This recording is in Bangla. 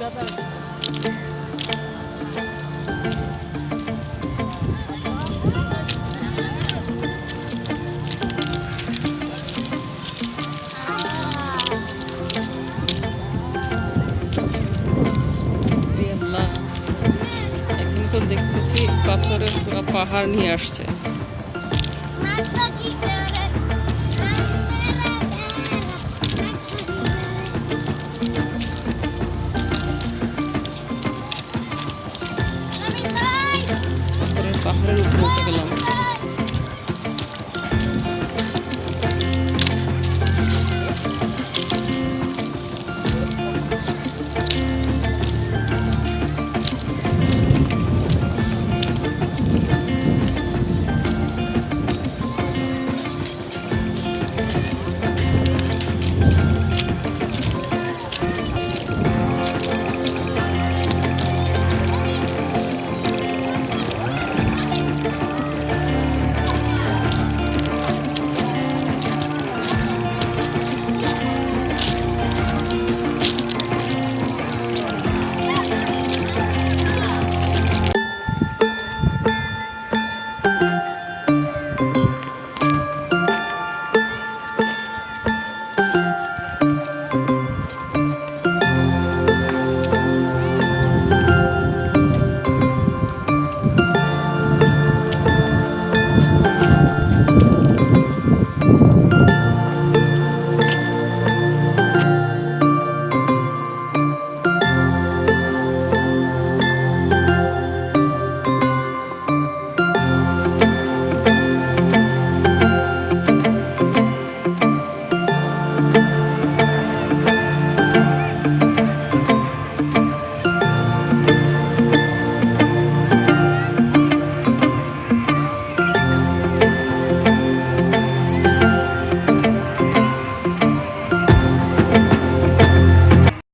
এ তো দেখতেছি পাথরের পুরো পাহাড় নিয়ে আসছে।